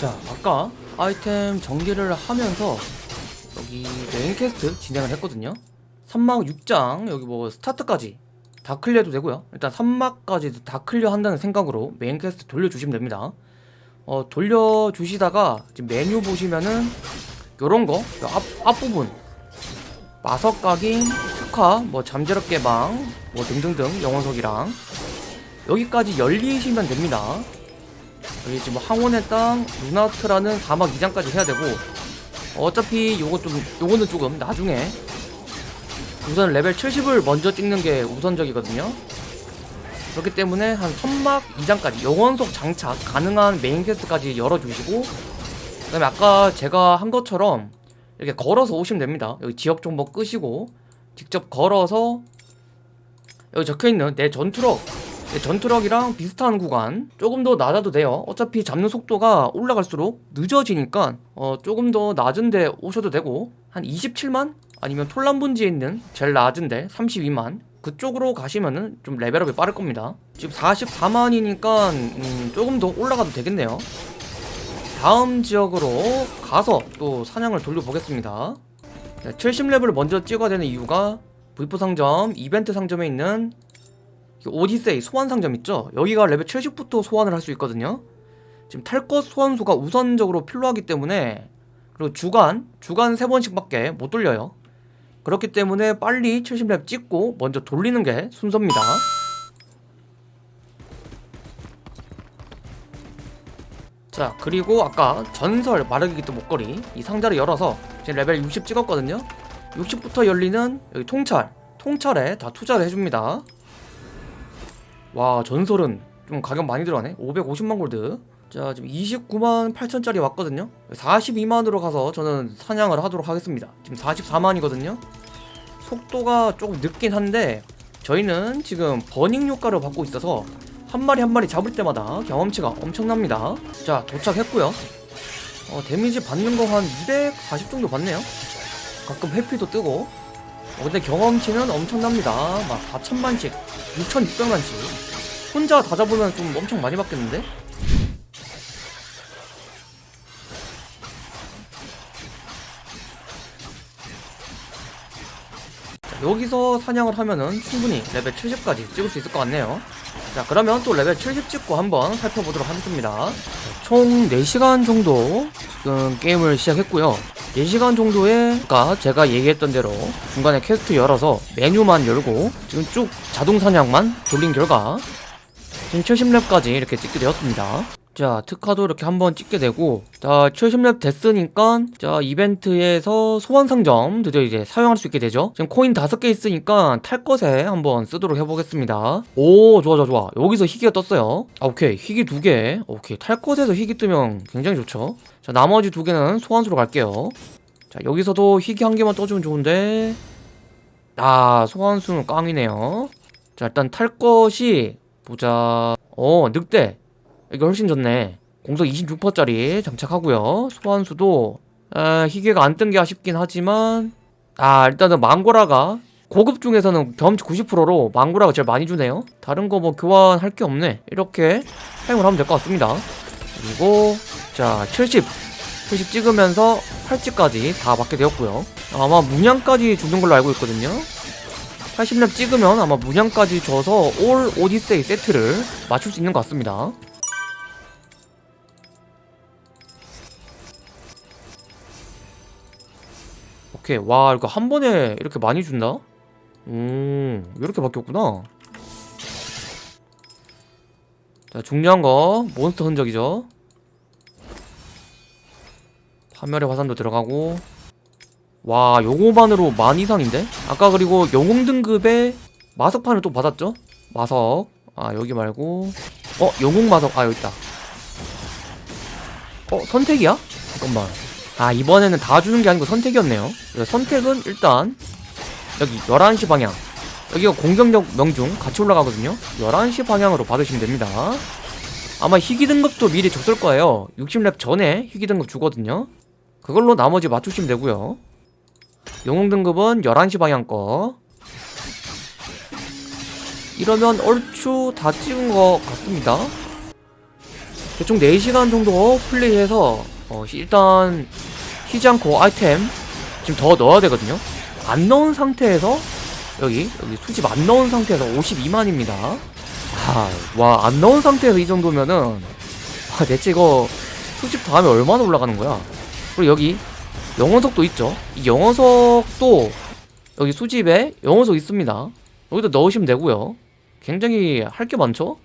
자 아까 아이템 정리를 하면서 여기 main quest 진행을 했거든요. 3막 6장 여기 뭐 스타트까지 다 clear도 되고요. 일단 3막까지 다 clear 한다는 생각으로 main quest 돌려주시면 됩니다. 어 돌려주시다가 지금 메뉴 보시면은 요런거 앞, 앞부분. 마석 각인, 특화, 뭐 잠재력 개방 뭐 등등등 영혼석이랑 여기까지 열리시면 됩니다 여기 지금 황혼의 땅, 루나트라는 사막 2장까지 해야 되고 어차피 요거 좀 요거는 조금 나중에. 우선 레벨 70을 먼저 찍는 게 우선적이거든요. 그렇기 때문에 한 사막 2장까지 영혼석 장착 가능한 main quest까지 열어주시고 그 다음에 아까 제가 한 것처럼 이렇게 걸어서 오시면 됩니다. 여기 지역 정보 끄시고 직접 걸어서 여기 적혀있는 내 전투력 내 전투력이랑 비슷한 구간. 조금 더 낮아도 돼요. 어차피 잡는 속도가 올라갈수록 늦어지니까 어 조금 더 낮은데 오셔도 되고 한 27만? 아니면 톨란분지에 있는 제일 낮은데 32만? 그쪽으로 가시면은 좀 레벨업이 빠를 겁니다. 지금 44만이니까 음 조금 더 올라가도 되겠네요. 다음 지역으로 가서 또 사냥을 돌려보겠습니다. 70레벨을 먼저 찍어야 되는 이유가 V4 상점, 이벤트 상점에 있는 오디세이 소환 상점 있죠? 여기가 레벨 70부터 소환을 할 수 있거든요. 지금 탈것 소환수가 우선적으로 필요하기 때문에 그리고 주간, 주간 3번씩 밖에 못 돌려요. 그렇기 때문에 빨리 70렙 찍고 먼저 돌리는 게 순서입니다. 자 그리고 아까 전설 마르기 또 목걸이 이 상자를 열어서 지금 레벨 60 찍었거든요. 60부터 열리는 여기 통찰 통찰에 다 투자를 해줍니다 와 전설은 좀 가격 많이 들어가네. 550만 골드. 자 지금 29만 8천짜리 왔거든요. 42만으로 가서 저는 사냥을 하도록 하겠습니다. 지금 44만이거든요. 속도가 조금 늦긴 한데 저희는 지금 burning 효과를 받고 있어서 한 마리 한 마리 잡을 때마다 경험치가 엄청납니다. 자 도착했고요. 어, damage 받는 거 한 240 정도 받네요. 가끔 회피도 뜨고 어, 근데 경험치는 엄청납니다. 막 4천만씩 6,600만씩. 혼자 다 잡으면 좀 엄청 많이 받겠는데? 자, 여기서 사냥을 하면은 충분히 레벨 70까지 찍을 수 있을 것 같네요. 자 그러면 또 레벨 70 찍고 한번 살펴보도록 하겠습니다. 자, 총 4시간 정도 지금 게임을 시작했고요 4시간 정도에 아까 제가 얘기했던 대로 중간에 퀘스트 열어서 메뉴만 열고 지금 쭉 자동 사냥만 돌린 결과 지금 70렙까지 이렇게 찍게 되었습니다. 자 특화도 이렇게 한번 찍게 되고 자 70렙 됐으니까 자 이벤트에서 소환 상점 드디어 이제 사용할 수 있게 되죠. 지금 코인 5개 있으니까 탈 것에 한번 쓰도록 해보겠습니다. 오 좋아 좋아 좋아. 여기서 희귀가 떴어요. 아 오케이. 희귀 2개. 오케이. 탈 것에서 희귀 뜨면 굉장히 좋죠 자 나머지 두 개는 소환수로 갈게요. 자 여기서도 희귀 한 개만 떠주면 좋은데. 아 소환수는 깡이네요. 자 일단 탈 것이 보자. 어 늑대. 이게 훨씬 좋네. 공속 26%짜리 장착하고요. 소환수도 아, 희귀가 안 뜬 게 아쉽긴 하지만. 아 일단은 망고라가 고급 중에서는 경험치 90%로 망고라가 제일 많이 주네요. 다른 거 뭐 교환할 게 없네. 이렇게 사용을 하면 될 것 같습니다. 그리고 자 70, 70 찍으면서 팔찌까지 다 받게 되었고요. 아마 문양까지 주는 걸로 알고 있거든요. 80렙 찍으면 아마 문양까지 줘서 올 오디세이 세트를 맞출 수 있는 것 같습니다. 오케이. 와 이거 한 번에 이렇게 많이 준다? 음 이렇게 바뀌었구나. 자 중요한 거 몬스터 흔적이죠 파멸의 화산도 들어가고. 와 요거만으로 만 이상인데? 아까 그리고 영웅 등급의 마석판을 또 받았죠? 마석. 아 여기 말고. 어 영웅 마석. 아 여기 있다. 어 선택이야? 잠깐만. 아 이번에는 다 주는 게 아니고 선택이었네요. 선택은 일단 여기 11시 방향. 여기가 공격력 명중. 같이 올라가거든요. 11시 방향으로 받으시면 됩니다. 아마 희귀 등급도 미리 줬을 거예요. 60렙 전에 희귀 등급 주거든요 그걸로 나머지 맞추시면 되고요. 영웅 등급은 11시 방향 거. 이러면 얼추 다 찍은 것 같습니다. 대충 4시간 정도 플레이해서 어, 일단 쉬지 않고 아이템 지금 더 넣어야 되거든요. 안 넣은 상태에서 여기 여기 수집 안 넣은 상태에서 52만입니다. 와안 넣은 상태에서 이 정도면은 와 대체 이거 수집 다음에 얼마나 올라가는 거야 그리고 여기 영원석도 있죠? 이 영원석도 여기 수집에 영원석 있습니다. 여기다 넣으시면 되고요. 굉장히 할 게 많죠?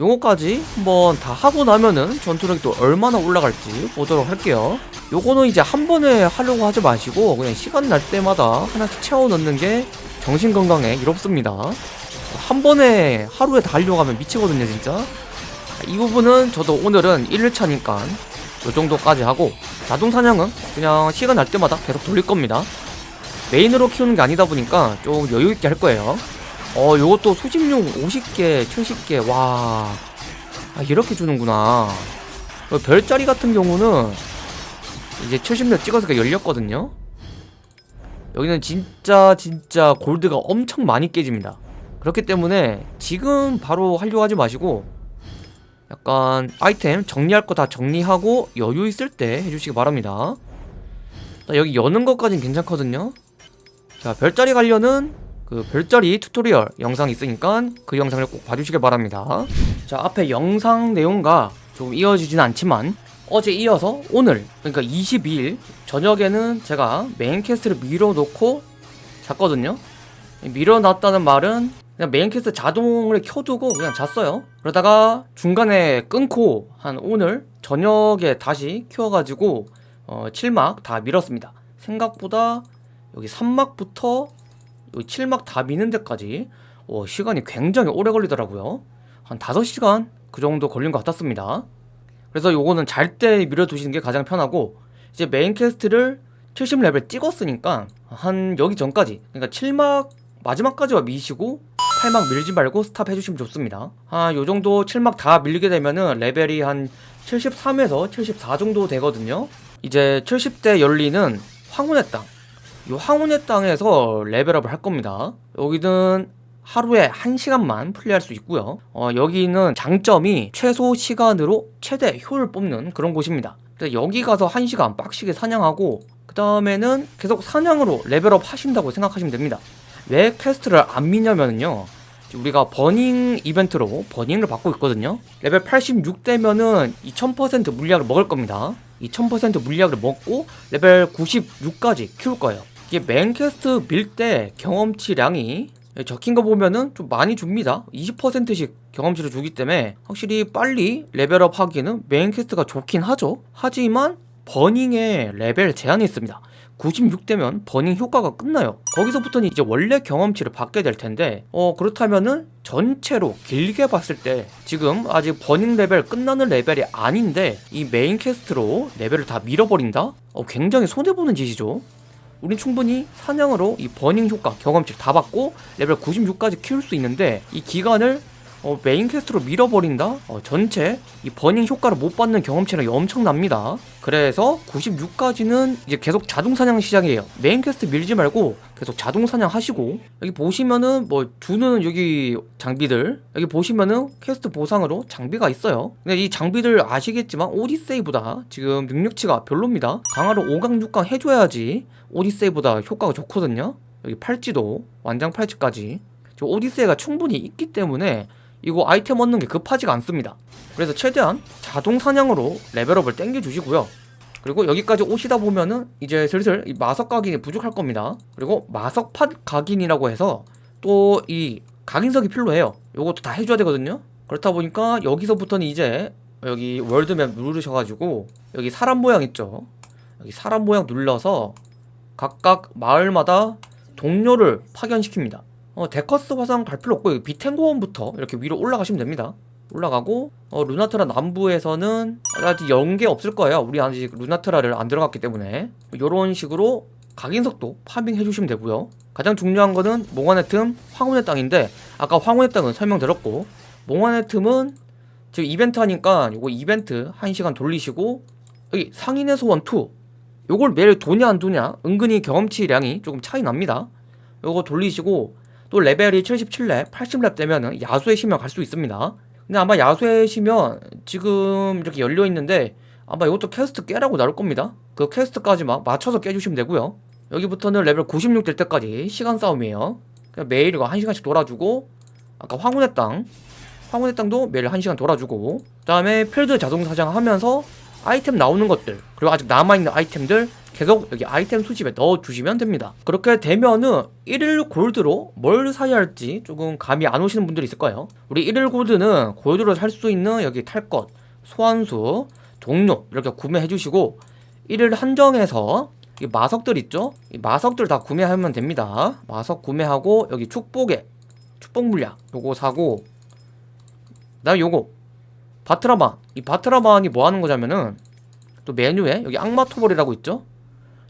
요거까지 한번 다 하고 나면은 전투력이 또 얼마나 올라갈지 보도록 할게요. 요거는 이제 한 번에 하려고 하지 마시고 그냥 시간 날 때마다 하나씩 채워 넣는 게 정신건강에 이롭습니다. 한 번에 하루에 다 하려고 하면 미치거든요 진짜. 이 부분은 저도 오늘은 1일차니까 요 정도까지 하고 자동 사냥은 그냥 시간 날 때마다 계속 돌릴 겁니다. 메인으로 키우는 게 아니다 보니까 좀 여유 있게 할 거예요. 어 요것도 수집용 50개 70개 와. 아, 이렇게 주는구나. 어, 별자리 같은 경우는 이제 70몇 찍어서 열렸거든요. 여기는 진짜 진짜 골드가 엄청 많이 깨집니다. 그렇기 때문에 지금 바로 하려고 하지 마시고 약간 아이템 정리할 거 다 정리하고 여유 있을 때 해주시기 바랍니다. 자, 여기 여는 것까진 괜찮거든요. 자 별자리 관련은 그 별자리 tutorial 영상 있으니까 그 영상을 꼭 봐주시길 바랍니다. 자 앞에 영상 내용과 조금 이어지진 않지만 어제 이어서 오늘 그러니까 22일 저녁에는 제가 main quest를 밀어놓고 잤거든요. 밀어놨다는 말은 그냥 main quest 자동을 켜두고 그냥 잤어요. 그러다가 중간에 끊고 한 오늘 저녁에 다시 키워가지고 어, 7막 다 밀었습니다. 생각보다 여기 3막부터 여기 7막 다 미는 데까지 어, 시간이 굉장히 오래 걸리더라고요. 한 5시간 그 정도 걸린 것 같았습니다. 그래서 요거는 잘 때 밀어두시는 게 가장 편하고 이제 main quest를 70레벨 찍었으니까 한 여기 전까지 그러니까 7막 마지막까지만 미시고 8막 밀지 말고 stop 해주시면 좋습니다. 아 요정도 7막 다 밀리게 되면은 레벨이 한 73에서 74 정도 되거든요. 이제 70대 열리는 황혼의 땅. 이 황혼의 땅에서 level up을 할 겁니다. 여기는 하루에 1시간만 플레이할 수 있고요. 어, 여기는 장점이 최소 시간으로 최대 효율 뽑는 그런 곳입니다. 여기 가서 1시간 빡시게 사냥하고 그 다음에는 계속 사냥으로 level up 하신다고 생각하시면 됩니다 왜 quest를 안 미냐면요 우리가 burning 이벤트로 burning을 받고 있거든요. 레벨 86 되면은 2000% 물약을 먹을 겁니다. 2000% 물약을 먹고 레벨 96까지 키울 거예요. 이게 main quest 밀 때 경험치량이 적힌 거 보면은 좀 많이 줍니다. 20%씩 경험치를 주기 때문에 확실히 빨리 level up 하기에는 main quest가 좋긴 하죠. 하지만 burning에 레벨 제한이 있습니다 96되면 burning 효과가 끝나요 거기서부터는 이제 원래 경험치를 받게 될 텐데 어 그렇다면은 전체로 길게 봤을 때 지금 아직 burning 레벨 끝나는 레벨이 아닌데 이 main quest로 레벨을 다 밀어버린다? 어 굉장히 손해보는 짓이죠 우린 충분히 사냥으로 이 burning 효과 경험치를 다 받고 레벨 96까지 키울 수 있는데 이 기간을 어, main quest로 밀어버린다? 어, 전체? 이 burning 효과를 못 받는 경험치량이 엄청납니다. 그래서 96까지는 이제 계속 자동 사냥 시작이에요. main quest 밀지 말고 계속 자동 사냥 하시고. 여기 보시면은 뭐 주는 여기 장비들. 여기 보시면은 퀘스트 보상으로 장비가 있어요. 근데 이 장비들 아시겠지만 오디세이보다 지금 능력치가 별로입니다. 강화를 5강 6강 해줘야지 오디세이보다 효과가 좋거든요. 여기 팔찌도 완장 팔찌까지. 오디세이가 충분히 있기 때문에 이거 아이템 얻는 게 급하지가 않습니다. 그래서 최대한 자동 사냥으로 레벨업을 땡겨 주시고요. 그리고 여기까지 오시다 보면은 이제 슬슬 마석 각인이 부족할 겁니다. 그리고 마석팟 각인이라고 해서 또 이 각인석이 필요해요. 요것도 다 해줘야 되거든요. 그렇다 보니까 여기서부터는 이제 여기 월드맵 누르셔가지고 여기 사람 모양 있죠? 여기 사람 모양 눌러서 각각 마을마다 동료를 파견시킵니다 어, 데커스 화상 갈 필요 없고 비텐고원부터 이렇게 위로 올라가시면 됩니다. 올라가고 어, 루나트라 남부에서는 아직 연계 없을 거예요. 우리 아직 루나트라를 안 들어갔기 때문에. 이런 식으로 각인석도 farming 해 주시면 되고요. 가장 중요한 거는 몽환의 틈, 황혼의 땅인데 아까 황혼의 땅은 설명드렸고 몽환의 틈은 지금 이벤트 하니까 요거 이벤트 1시간 돌리시고 여기 상인의 소원 2 요걸 매일 도냐 안 도냐 은근히 경험치량이 조금 차이 납니다. 요거 돌리시고 또 레벨이 77렙, 80렙 되면은 야수의 심연 갈수 있습니다 근데 아마 야수의 심연 지금 이렇게 열려 있는데 아마 이것도 퀘스트 깨라고 나올 겁니다. 그 quest까지 막 맞춰서 깨주시면 되고요. 여기부터는 레벨 96 될 때까지 시간 싸움이에요. 매일 이거 1시간씩 돌아주고 아까 황혼의 땅 황혼의 땅도 매일 1시간 돌아주고 그 다음에 필드 자동 사냥하면서 아이템 나오는 것들 그리고 아직 남아있는 아이템들 계속 여기 아이템 수집에 넣어주시면 됩니다. 그렇게 되면은 1일 골드로 뭘 사야 할지 조금 감이 안 오시는 분들이 있을 거예요. 우리 1일 골드는 골드로 살 수 있는 여기 탈 것, 소환수, 동료 이렇게 구매해 주시고 1일 한정해서 이 마석들 있죠? 이 마석들 다 구매하면 됩니다. 마석 구매하고 여기 축복에 축복 물약 요거 사고 그 다음에 요거 바트라만 이 바트라만이 뭐 하는 거냐면은 또 메뉴에 여기 악마 토벌이라고 있죠?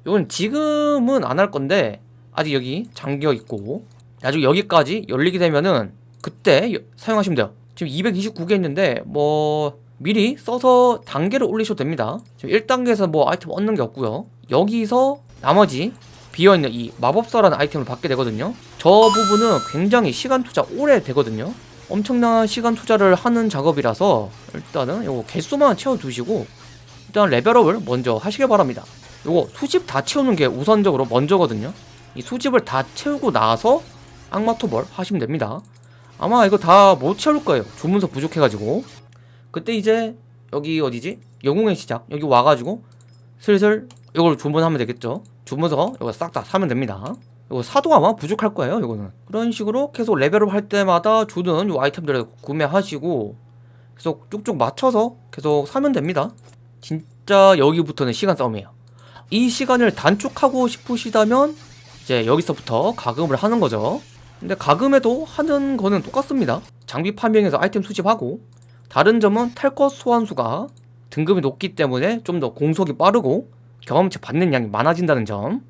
요건 지금은 안 할 건데 아직 여기 잠겨 있고 나중에 여기까지 열리게 되면은 그때 여- 사용하시면 돼요. 지금 229개 있는데 뭐 미리 써서 단계를 올리셔도 됩니다. 지금 1단계에서 뭐 아이템 얻는 게 없고요. 여기서 나머지 비어있는 이 마법사라는 아이템을 받게 되거든요. 저 부분은 굉장히 시간 투자 오래 되거든요 엄청난 시간 투자를 하는 작업이라서 일단은 요거 개수만 채워두시고 일단 레벨업을 먼저 하시길 바랍니다. 요거 수집 다 채우는 게 우선적으로 먼저거든요. 이 수집을 다 채우고 나서 악마토벌 하시면 됩니다. 아마 이거 다 못 채울 거예요. 주문서 부족해가지고. 그때 이제 여기 어디지? 영웅의 시작. 여기 와가지고 슬슬 이걸 주문하면 되겠죠. 주문서 이거 싹 다 사면 됩니다 이거 사도 아마 부족할 거예요 이거는. 그런 식으로 계속 레벨업 할 때마다 주는 요 아이템들을 구매하시고 계속 쭉쭉 맞춰서 계속 사면 됩니다. 진짜 여기부터는 시간 싸움이에요. 이 시간을 단축하고 싶으시다면 이제 여기서부터 가금을 하는 거죠. 근데 가금에도 하는 거는 똑같습니다. 장비 판명해서 아이템 수집하고 다른 점은 탈것 소환수가 등급이 높기 때문에 좀 더 공속이 빠르고 경험치 받는 양이 많아진다는 점.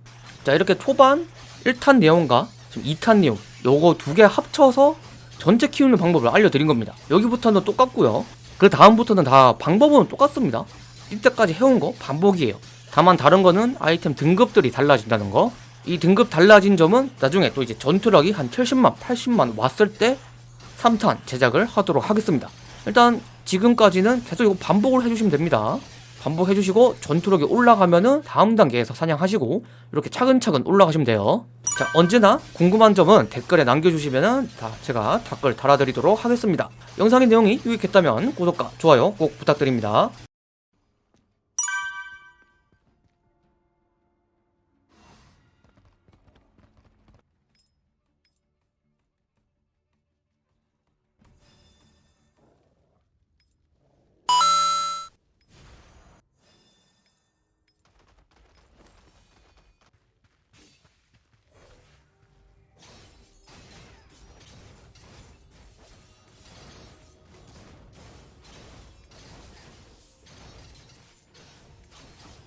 자 이렇게 초반 1탄 내용과 지금 2탄 내용 요거 두 개 합쳐서 전체 키우는 방법을 알려드린 겁니다. 여기부터는 똑같고요. 그 다음부터는 다 방법은 똑같습니다. 이때까지 해온 거 반복이에요. 다만 다른 거는 아이템 등급들이 달라진다는 거. 이 등급 달라진 점은 나중에 또 이제 전투력이 한 70만, 80만 왔을 때 3탄 제작을 하도록 하겠습니다. 일단 지금까지는 계속 이거 반복을 해주시면 됩니다. 반복해주시고 전투력이 올라가면은 다음 단계에서 사냥하시고 이렇게 차근차근 올라가시면 돼요. 자 언제나 궁금한 점은 댓글에 남겨주시면은 다 제가 댓글 달아드리도록 하겠습니다. 영상의 내용이 유익했다면 구독과 좋아요 꼭 부탁드립니다.